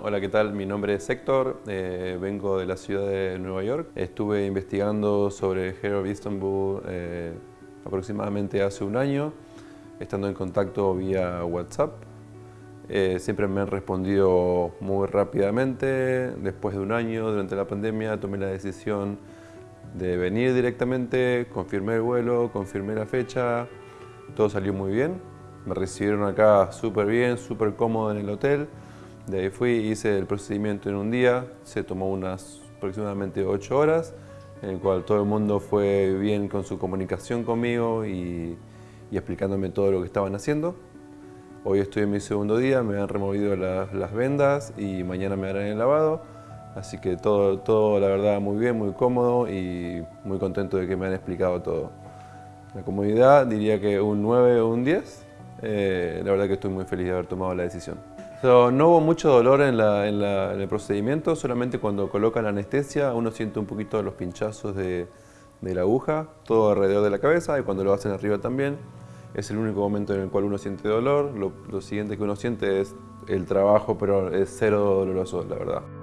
¿qué tal? Mi nombre es Héctor, eh, vengo de la ciudad de Nueva York. Estuve investigando sobre Hair Istanbul eh, aproximadamente hace un año, estando en contacto vía WhatsApp. Eh, siempre me han respondido muy rápidamente. Después de un año, durante la pandemia, tomé la decisión de venir directamente, confirmé el vuelo, confirmé la fecha, todo salió muy bien. Me recibieron acá súper bien, súper cómodo en el hotel. De ahí fui, hice el procedimiento en un día, se tomó unas aproximadamente 8 horas, en el cual todo el mundo fue bien con su comunicación conmigo y, explicándome todo lo que estaban haciendo. Hoy estoy en mi segundo día, me han removido las, vendas y mañana me harán el lavado. Así que todo, todo, la verdad, muy bien, muy cómodo y muy contento de que me han explicado todo. La comodidad diría que un 9 o un 10. Eh, la verdad que estoy muy feliz de haber tomado la decisión no hubo mucho dolor en, el procedimiento, solamente cuando colocan la anestesia uno siente un poquito los pinchazos de, la aguja, todo alrededor de la cabeza y cuando lo hacen arriba también. Es el único momento en el cual uno siente dolor. Lo, lo siguiente que uno siente es el trabajo, pero es cero doloroso, la verdad.